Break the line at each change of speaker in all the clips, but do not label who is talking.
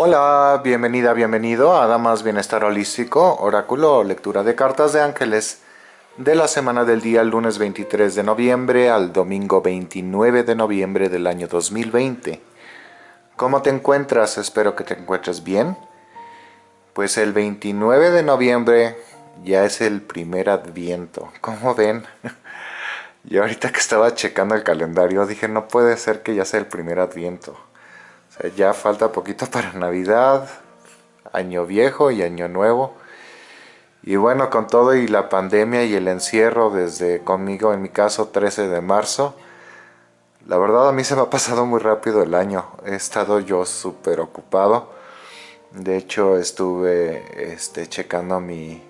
Hola, bienvenida, bienvenido a Damas Bienestar Holístico, Oráculo, lectura de cartas de ángeles de la semana del día lunes 23 de noviembre al domingo 29 de noviembre del año 2020. ¿Cómo te encuentras? Espero que te encuentres bien. Pues el 29 de noviembre ya es el primer adviento. ¿Cómo ven? Yo ahorita que estaba checando el calendario dije no puede ser que ya sea el primer adviento ya falta poquito para Navidad, Año Viejo y Año Nuevo. Y bueno, con todo y la pandemia y el encierro desde conmigo, en mi caso, 13 de marzo, la verdad a mí se me ha pasado muy rápido el año. He estado yo súper ocupado. De hecho, estuve este, checando mi...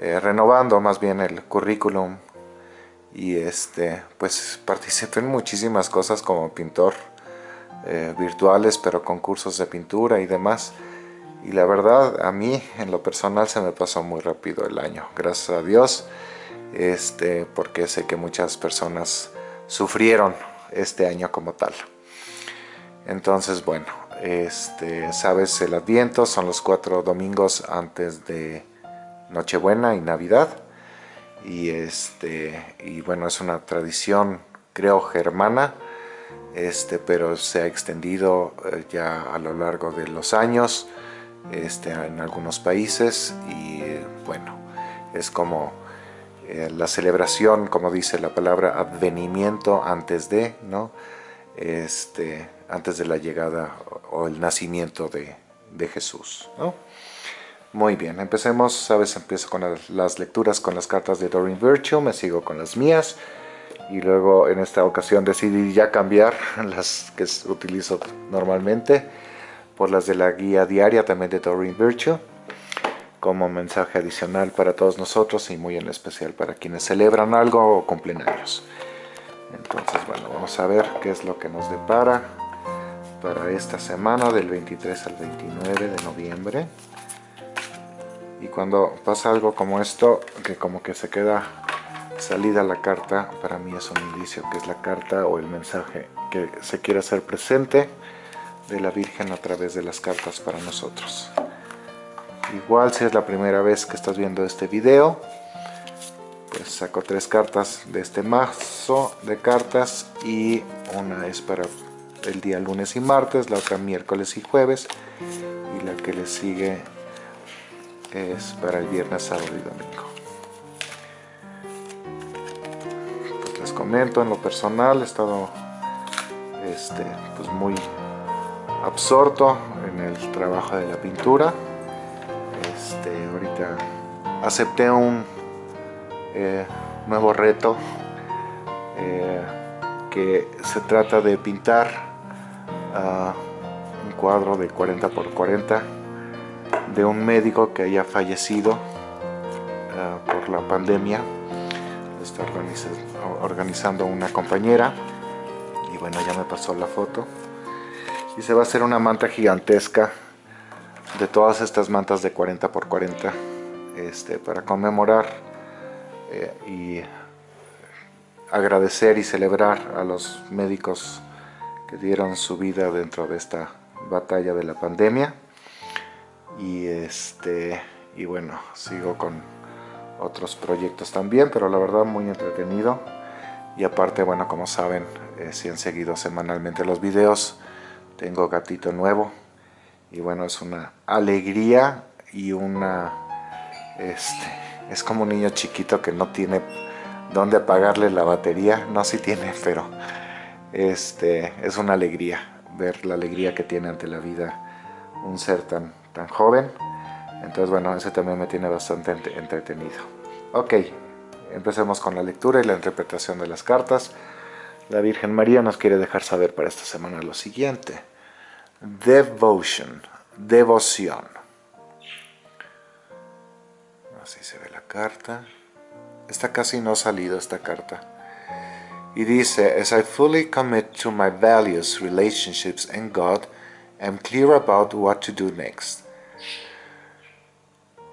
Eh, renovando más bien el currículum. Y este, pues participé en muchísimas cosas como pintor eh, virtuales, pero con cursos de pintura y demás. Y la verdad, a mí, en lo personal, se me pasó muy rápido el año. Gracias a Dios, este, porque sé que muchas personas sufrieron este año como tal. Entonces, bueno, este, sabes, el Adviento son los cuatro domingos antes de Nochebuena y Navidad. Y, este, y bueno, es una tradición, creo, germana, este, pero se ha extendido eh, ya a lo largo de los años este, en algunos países y bueno, es como eh, la celebración, como dice la palabra, advenimiento antes de. Este, antes de la llegada o el nacimiento de, Jesús. Muy bien, empecemos, sabes, empiezo con las lecturas con las cartas de Doreen Virtue, me sigo con las mías, y luego en esta ocasión decidí ya cambiar las que utilizo normalmente por las de la guía diaria también de Doreen Virtue como mensaje adicional para todos nosotros y muy en especial para quienes celebran algo o cumplen años. Entonces, bueno, vamos a ver qué es lo que nos depara para esta semana del 23 al 29 de noviembre. Y cuando pasa algo como esto, que como que se queda salida la carta para mí es un indicio que es la carta o el mensaje que se quiere hacer presente de la Virgen a través de las cartas para nosotros. Igual si es la primera vez que estás viendo este video, pues saco tres cartas de este mazo de cartas y una es para el día lunes y martes, la otra miércoles y jueves y la que le sigue es para el viernes, sábado y domingo. Comento, en lo personal he estado este, pues muy absorto en el trabajo de la pintura. Este, ahorita acepté un eh, nuevo reto eh, que se trata de pintar ah, un cuadro de 40 por 40 de un médico que haya fallecido ah, por la pandemia está organizando una compañera. Y bueno ya me pasó la foto. Y se va a hacer una manta gigantesca de todas estas mantas de 40 por 40 este, para conmemorar eh, y agradecer y celebrar a los médicos que dieron su vida dentro de esta batalla de la pandemia. Y este y bueno sigo con otros proyectos también, pero la verdad muy entretenido. Y aparte, bueno, como saben, eh, si han seguido semanalmente los videos, tengo gatito nuevo. Y bueno, es una alegría y una... Este, es como un niño chiquito que no tiene dónde apagarle la batería. No, si tiene, pero este, es una alegría ver la alegría que tiene ante la vida un ser tan, tan joven entonces, bueno, ese también me tiene bastante entretenido. Ok, empecemos con la lectura y la interpretación de las cartas. La Virgen María nos quiere dejar saber para esta semana lo siguiente. Devotion, devoción. Así se ve la carta. Está casi no salido esta carta. Y dice, As I fully commit to my values, relationships and God, I'm clear about what to do next.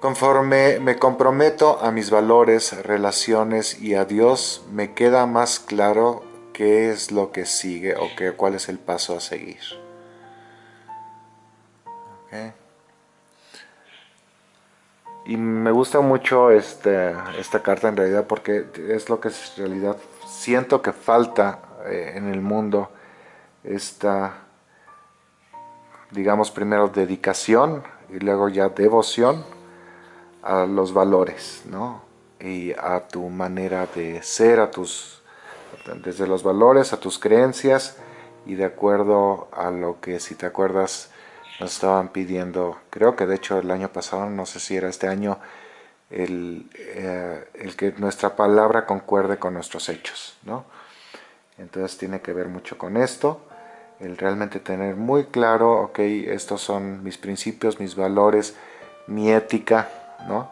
Conforme me comprometo a mis valores, relaciones y a Dios, me queda más claro qué es lo que sigue o qué, cuál es el paso a seguir. Y me gusta mucho este, esta carta en realidad porque es lo que en realidad siento que falta eh, en el mundo. Esta, digamos primero dedicación y luego ya devoción a los valores, ¿no? Y a tu manera de ser, a tus, desde los valores, a tus creencias y de acuerdo a lo que, si te acuerdas, nos estaban pidiendo, creo que de hecho el año pasado, no sé si era este año, el, eh, el, que nuestra palabra concuerde con nuestros hechos, ¿no? Entonces tiene que ver mucho con esto, el realmente tener muy claro, ok, estos son mis principios, mis valores, mi ética, ¿no?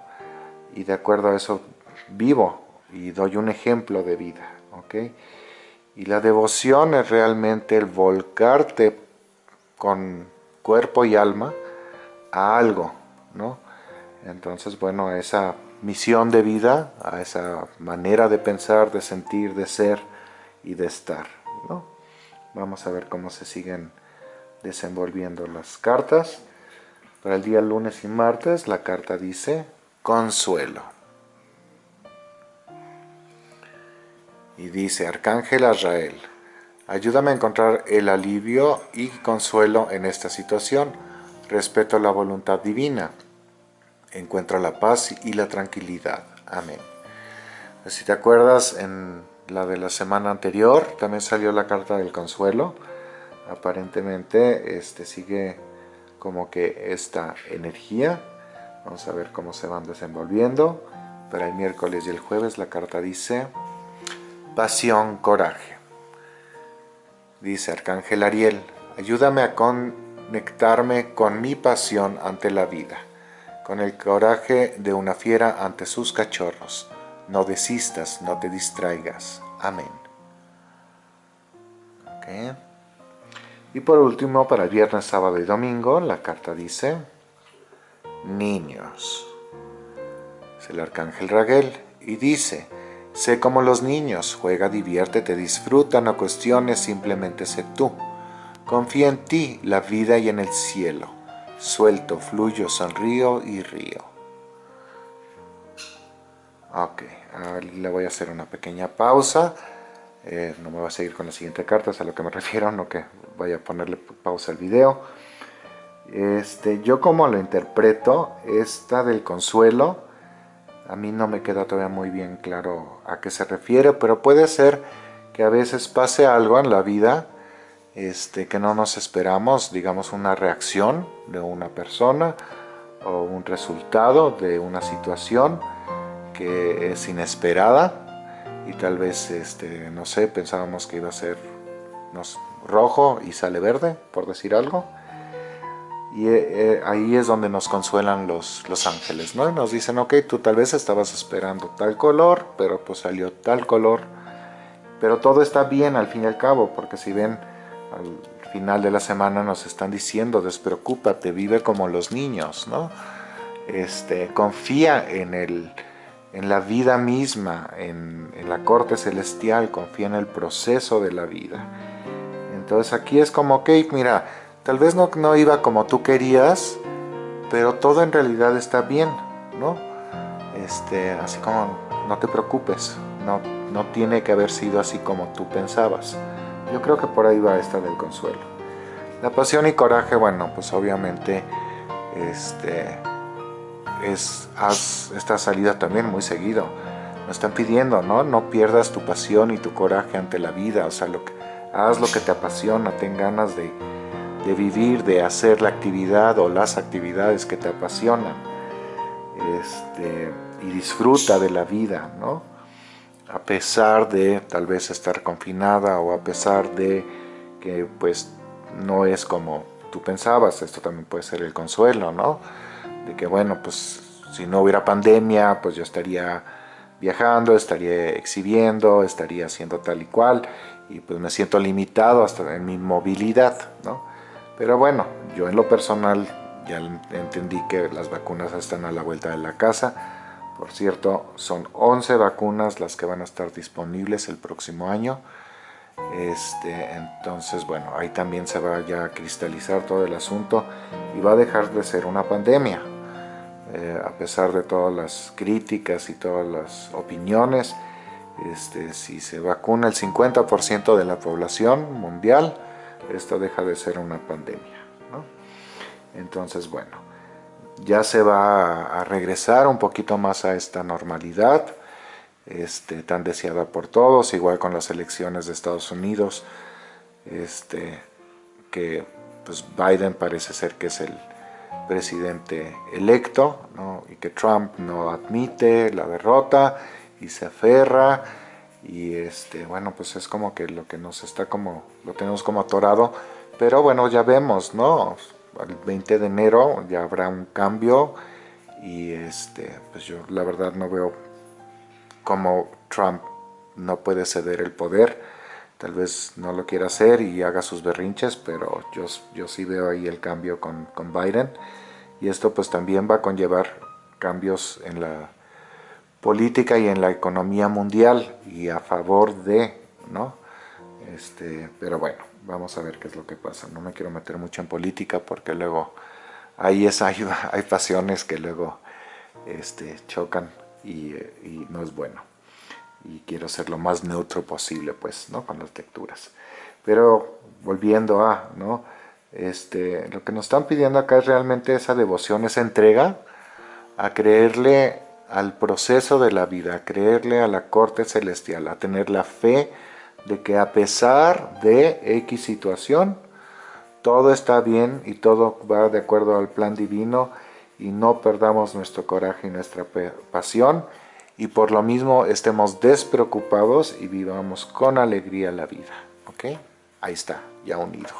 Y de acuerdo a eso vivo y doy un ejemplo de vida, ok. Y la devoción es realmente el volcarte con cuerpo y alma a algo, ¿no? Entonces, bueno, a esa misión de vida, a esa manera de pensar, de sentir, de ser y de estar, ¿no? Vamos a ver cómo se siguen desenvolviendo las cartas. Para el día lunes y martes la carta dice consuelo. Y dice Arcángel Azrael, Ayúdame a encontrar el alivio y consuelo en esta situación. Respeto la voluntad divina. Encuentra la paz y la tranquilidad. Amén. Si te acuerdas, en la de la semana anterior también salió la carta del consuelo. Aparentemente este, sigue como que esta energía. Vamos a ver cómo se van desenvolviendo. Para el miércoles y el jueves la carta dice pasión, coraje. Dice Arcángel Ariel, ayúdame a conectarme con mi pasión ante la vida, con el coraje de una fiera ante sus cachorros. No desistas, no te distraigas. Amén. Y por último, para el viernes, sábado y domingo, la carta dice, niños. Es el Arcángel Raguel y dice, Sé como los niños, juega, diviértete, disfruta, no cuestiones, simplemente sé tú. Confía en ti, la vida y en el cielo. Suelto, fluyo, sonrío y río. Ok, le voy a hacer una pequeña pausa. Eh, no me voy a seguir con la siguiente carta, es a lo que me refiero, no que vaya a ponerle pausa al video. Este, yo como lo interpreto, esta del consuelo, a mí no me queda todavía muy bien claro a qué se refiere, pero puede ser que a veces pase algo en la vida este, que no nos esperamos, digamos una reacción de una persona o un resultado de una situación que es inesperada y tal vez, este, no sé, pensábamos que iba a ser rojo y sale verde, por decir algo y eh, eh, ahí es donde nos consuelan los, los ángeles, ¿no? nos dicen, ok, tú tal vez estabas esperando tal color, pero pues salió tal color. Pero todo está bien al fin y al cabo, porque si ven, al final de la semana nos están diciendo, despreocúpate, vive como los niños, ¿no? Este, confía en, el, en la vida misma, en, en la corte celestial, confía en el proceso de la vida. Entonces aquí es como, ok, mira, Tal vez no, no iba como tú querías, pero todo en realidad está bien, ¿no? Este, así como, no te preocupes, no, no tiene que haber sido así como tú pensabas. Yo creo que por ahí va esta del consuelo. La pasión y coraje, bueno, pues obviamente este, es, haz esta salida también muy seguido. Nos están pidiendo, ¿no? No pierdas tu pasión y tu coraje ante la vida, o sea, que, haz lo que te apasiona, ten ganas de, de vivir, de hacer la actividad o las actividades que te apasionan. Este, y disfruta de la vida, ¿no? A pesar de tal vez estar confinada o a pesar de que pues no es como tú pensabas, esto también puede ser el consuelo, ¿no? De que bueno, pues si no hubiera pandemia, pues yo estaría viajando, estaría exhibiendo, estaría haciendo tal y cual, y pues me siento limitado hasta en mi movilidad, ¿no? Pero bueno, yo en lo personal ya entendí que las vacunas están a la vuelta de la casa. Por cierto, son 11 vacunas las que van a estar disponibles el próximo año. Este, entonces, bueno, ahí también se va ya a cristalizar todo el asunto y va a dejar de ser una pandemia. Eh, a pesar de todas las críticas y todas las opiniones, este, si se vacuna el 50% de la población mundial, esto deja de ser una pandemia. Entonces, bueno, ya se va a regresar un poquito más a esta normalidad este, tan deseada por todos, igual con las elecciones de Estados Unidos, este, que pues Biden parece ser que es el presidente electo y que Trump no admite la derrota y se aferra y este bueno pues es como que lo que nos está como lo tenemos como atorado. Pero bueno ya vemos no el 20 de enero ya habrá un cambio y este pues yo la verdad no veo cómo Trump no puede ceder el poder tal vez no lo quiera hacer y haga sus berrinches pero yo, yo sí veo ahí el cambio con, con Biden y esto pues también va a conllevar cambios en la política y en la economía mundial y a favor de, ¿no? Este, pero bueno, vamos a ver qué es lo que pasa. No me quiero meter mucho en política porque luego ahí es, hay, hay pasiones que luego este, chocan y, y, no es bueno. Y quiero ser lo más neutro posible, pues, ¿no? Con las lecturas. Pero volviendo a, ¿no? Este, lo que nos están pidiendo acá es realmente esa devoción, esa entrega a creerle al proceso de la vida, a creerle a la corte celestial, a tener la fe de que a pesar de X situación, todo está bien y todo va de acuerdo al plan divino y no perdamos nuestro coraje y nuestra pasión y por lo mismo estemos despreocupados y vivamos con alegría la vida. ¿Ok? Ahí está, ya unido.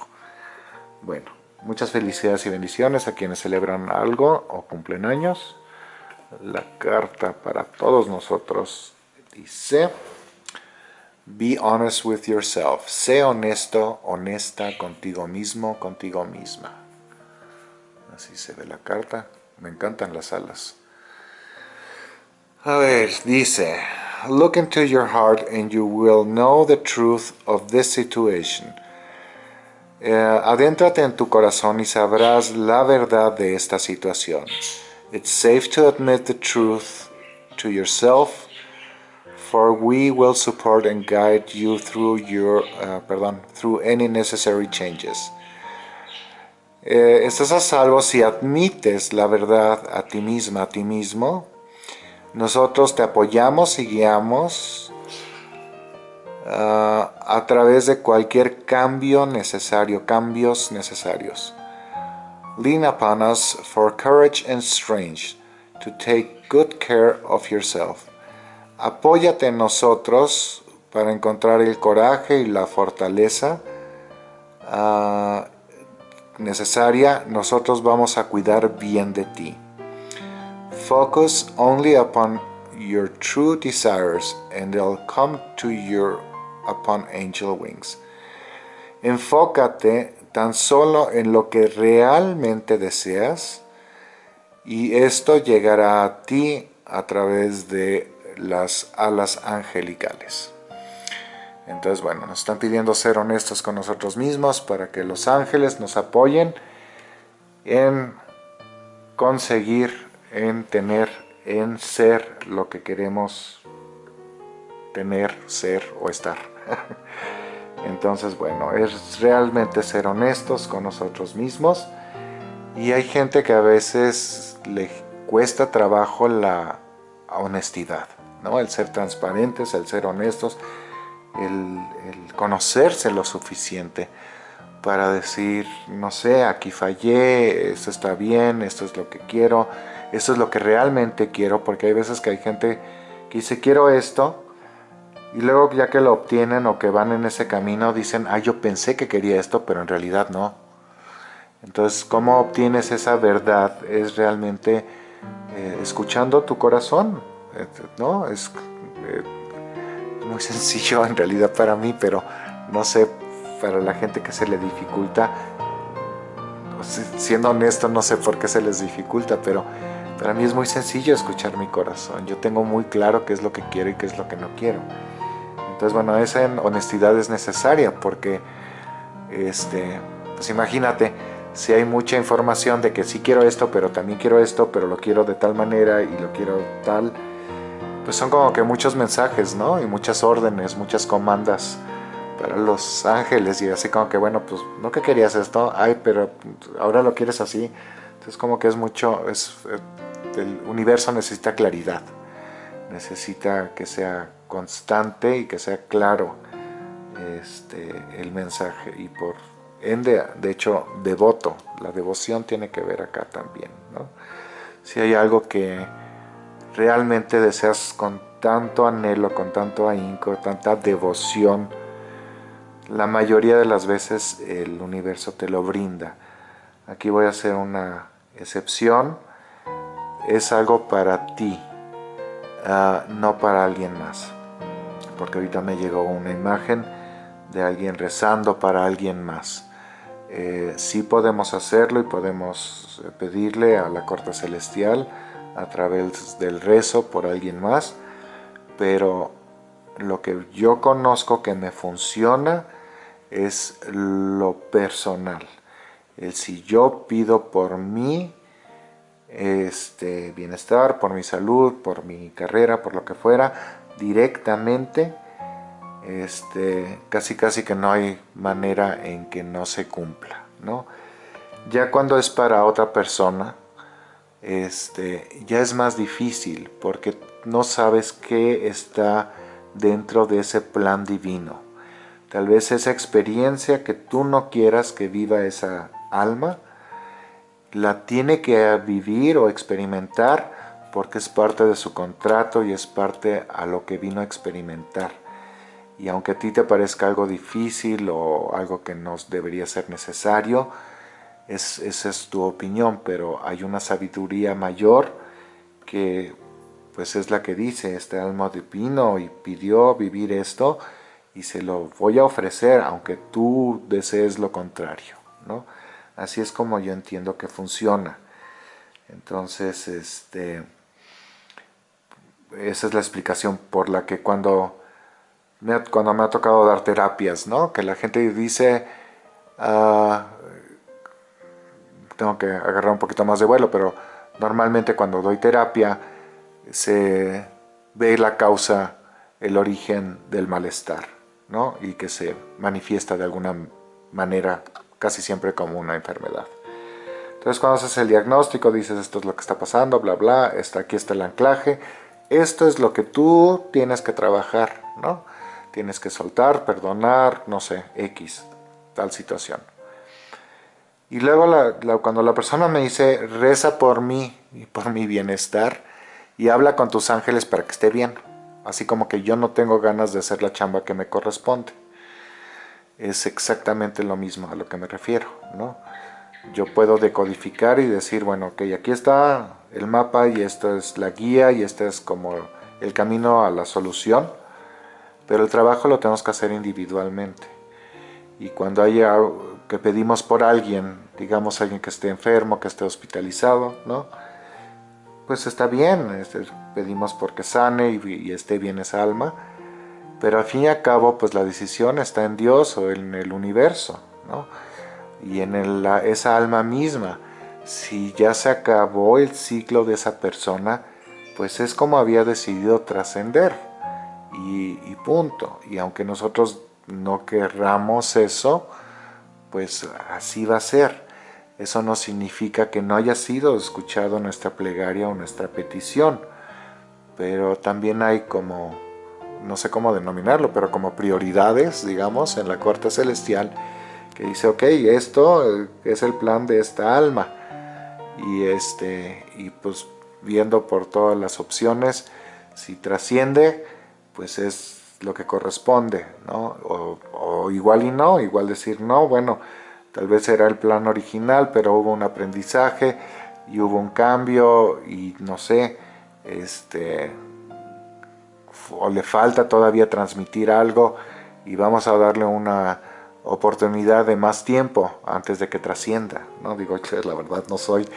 Bueno, muchas felicidades y bendiciones a quienes celebran algo o cumplen años la carta para todos nosotros dice Be honest with yourself. Sé honesto, honesta contigo mismo, contigo misma. Así se ve la carta. Me encantan las alas. A ver, dice Look into your heart and you will know the truth of this situation. Eh, adéntrate en tu corazón y sabrás la verdad de esta situación. It's safe to admit the truth to yourself, for we will support and guide you through your, uh, perdón, through any necessary changes. Eh, estás a salvo si admites la verdad a ti misma, a ti mismo. Nosotros te apoyamos y guiamos uh, a través de cualquier cambio necesario, cambios necesarios. Lean upon us for courage and strength to take good care of yourself. Apóyate en nosotros para encontrar el coraje y la fortaleza uh, necesaria. Nosotros vamos a cuidar bien de ti. Focus only upon your true desires and they'll come to you upon angel wings. Enfócate tan solo en lo que realmente deseas y esto llegará a ti a través de las alas angelicales. Entonces, bueno, nos están pidiendo ser honestos con nosotros mismos para que los ángeles nos apoyen en conseguir, en tener, en ser lo que queremos tener, ser o estar. Entonces, bueno, es realmente ser honestos con nosotros mismos. Y hay gente que a veces le cuesta trabajo la honestidad, ¿no? El ser transparentes, el ser honestos, el, conocerse lo suficiente para decir, no sé, aquí fallé, esto está bien, esto es lo que quiero, esto es lo que realmente quiero, porque hay veces que hay gente que dice, quiero esto, y luego ya que lo obtienen o que van en ese camino, dicen, ah, yo pensé que quería esto, pero en realidad no. Entonces, ¿cómo obtienes esa verdad? Es realmente eh, escuchando tu corazón, eh, ¿no? Es eh, muy sencillo en realidad para mí, pero no sé, para la gente que se le dificulta, siendo honesto, no sé por qué se les dificulta, pero para mí es muy sencillo escuchar mi corazón. Yo tengo muy claro qué es lo que quiero y qué es lo que no quiero. Entonces, bueno, esa honestidad es necesaria porque, este, pues imagínate, si hay mucha información de que sí quiero esto, pero también quiero esto, pero lo quiero de tal manera y lo quiero tal, pues son como que muchos mensajes, ¿no? Y muchas órdenes, muchas comandas para los ángeles y así como que, bueno, pues no que querías esto, ay, pero ahora lo quieres así. Entonces como que es mucho, es, eh, el universo necesita claridad, necesita que sea constante y que sea claro este, el mensaje y por ende, de hecho, devoto, la devoción tiene que ver acá también, ¿no? Si hay algo que realmente deseas con tanto anhelo, con tanto ahínco, tanta devoción, la mayoría de las veces el universo te lo brinda. Aquí voy a hacer una excepción, es algo para ti, ah, no para alguien más porque ahorita me llegó una imagen de alguien rezando para alguien más. Eh, sí podemos hacerlo y podemos eh, pedirle a la corte celestial a través del rezo por alguien más, pero lo que yo conozco que me funciona es lo personal. El si yo pido por mí este bienestar, por mi salud, por mi carrera, por lo que fuera, directamente, este, casi casi que no hay manera en que no se cumpla, ¿no? Ya cuando es para otra persona, este, ya es más difícil porque no sabes qué está dentro de ese plan divino. Tal vez esa experiencia que tú no quieras que viva esa alma, la tiene que vivir o experimentar porque es parte de su contrato y es parte a lo que vino a experimentar. Y aunque a ti te parezca algo difícil o algo que no debería ser necesario, es, esa es tu opinión, pero hay una sabiduría mayor que pues es la que dice, este alma divino y pidió vivir esto y se lo voy a ofrecer aunque tú desees lo contrario. ¿no? Así es como yo entiendo que funciona. Entonces, este esa es la explicación por la que cuando me, cuando me ha tocado dar terapias, ¿no? Que la gente dice, ah, tengo que agarrar un poquito más de vuelo, pero normalmente cuando doy terapia se ve la causa, el origen del malestar, ¿no? Y que se manifiesta de alguna manera casi siempre como una enfermedad. Entonces cuando haces el diagnóstico dices esto es lo que está pasando, bla bla, está, aquí está el anclaje, esto es lo que tú tienes que trabajar, ¿no? Tienes que soltar, perdonar, no sé, X, tal situación. Y luego cuando la persona me dice, reza por mí y por mi bienestar y habla con tus ángeles para que esté bien. Así como que yo no tengo ganas de hacer la chamba que me corresponde. Es exactamente lo mismo a lo que me refiero, ¿no? Yo puedo decodificar y decir, bueno, ok, aquí está el mapa y esta es la guía y este es como el camino a la solución, pero el trabajo lo tenemos que hacer individualmente. Y cuando haya que pedimos por alguien, digamos alguien que esté enfermo, que esté hospitalizado, ¿no? Pues está bien, pedimos porque sane y, esté bien esa alma, pero al fin y al cabo, pues la decisión está en Dios o en el universo, ¿no? Y en esa alma misma si ya se acabó el ciclo de esa persona, pues es como había decidido trascender. Y, punto. Y aunque nosotros no querramos eso, pues así va a ser. Eso no significa que no haya sido escuchado nuestra plegaria o nuestra petición. Pero también hay como, no sé cómo denominarlo, pero como prioridades, digamos, en la corte celestial, que dice, ok, esto es el plan de esta alma y, este, y pues viendo por todas las opciones, si trasciende, pues es lo que corresponde, ¿no? O, igual y no, igual decir no, bueno, tal vez era el plan original, pero hubo un aprendizaje y hubo un cambio y no sé, este, o le falta todavía transmitir algo y vamos a darle una oportunidad de más tiempo antes de que trascienda. ¿no? Digo, la verdad no soy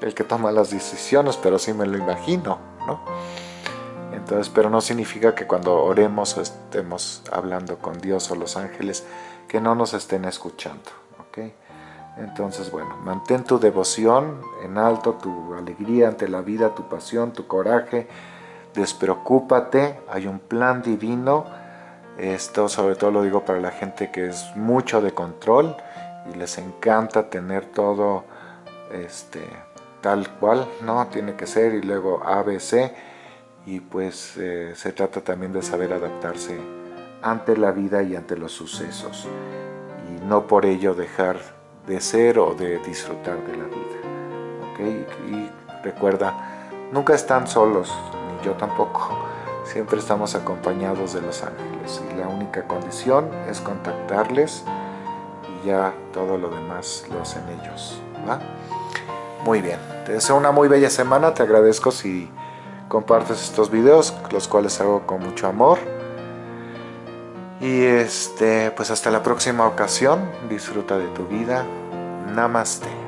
el que toma las decisiones, pero sí me lo imagino. ¿no? Entonces, pero no significa que cuando oremos o estemos hablando con Dios o los ángeles, que no nos estén escuchando. Entonces, bueno, mantén tu devoción en alto, tu alegría ante la vida, tu pasión, tu coraje. Despreocúpate, hay un plan divino. Esto sobre todo lo digo para la gente que es mucho de control y les encanta tener todo este, tal cual, ¿no? Tiene que ser y luego ABC y pues eh, se trata también de saber adaptarse ante la vida y ante los sucesos y no por ello dejar de ser o de disfrutar de la vida. ¿okay? Y recuerda, nunca están solos, yo tampoco. Siempre estamos acompañados de los ángeles y la única condición es contactarles y ya todo lo demás lo hacen ellos. Muy bien, te deseo una muy bella semana, te agradezco si compartes estos videos, los cuales hago con mucho amor. Y este, pues hasta la próxima ocasión, disfruta de tu vida. Namaste.